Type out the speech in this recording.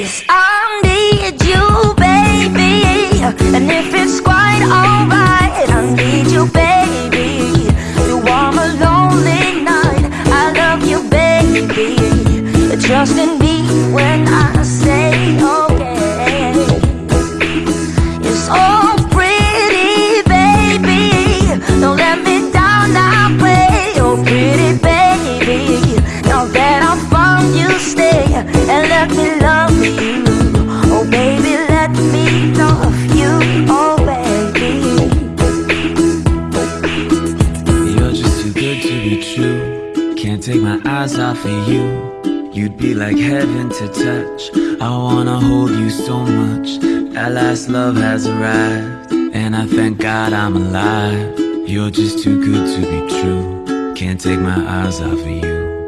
Yes, I need you, baby. And if it's quite alright, I need you, baby. To warm a lonely night. I love you, baby. Trust in me when I say okay. You're so Can't take my eyes off of you. You'd be like heaven to touch. I wanna hold you so much. At last, love has arrived. And I thank God I'm alive. You're just too good to be true. Can't take my eyes off of you.